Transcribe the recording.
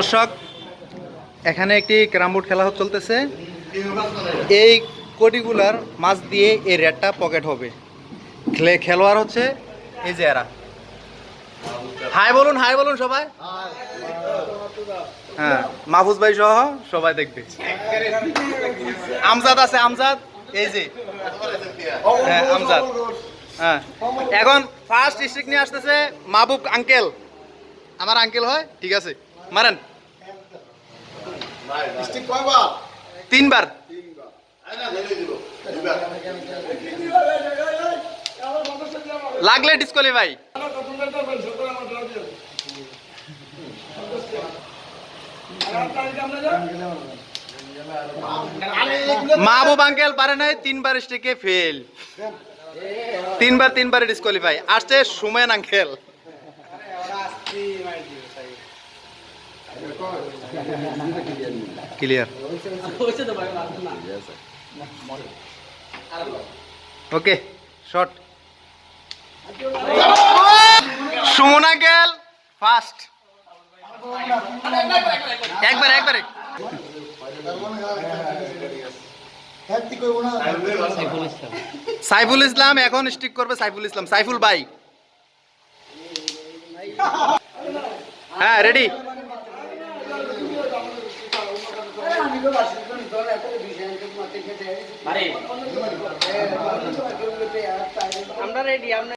দর্শক, এখানে একটি ক্যারাম বোর্ড খেলা চলতেছে। এই কোটিগুলার মাছ দিয়ে এই রেটটা পকেট হবে। খেলে খেলোয়াড় হচ্ছে এই যে এরা। হাই বলুন হাই বলুন সবাই। হ্যাঁ মাহফুজ ভাই সহ সবাই দেখবে। আমজাদ আছে, আমজাদ। এই যে। হ্যাঁ আমজাদ। হ্যাঁ। এখন ফার্স্ট স্ট্রিক নিয়ে আসতেছে মাহবুব আঙ্কেল আমার আঙ্কেল হয়, ঠিক আছে। মারেন। তিনবার। লাগলে ডিসকোয়ালিফাই মাহবুব আঙ্কেল পারে নাই, তিনবার স্ট্রিকে ফেল তিনবার তিনবার ডিসকোয়ালিফাই আসছে Sumon uncle. Clear okay short Sumon uncle first একবার, একবারে। সাইফুল ইসলাম এখন স্টিক করবে সাইফুল ইসলাম। সাইফুল ভাই। হ্যাঁ রেডি আমরা রেডি আমরা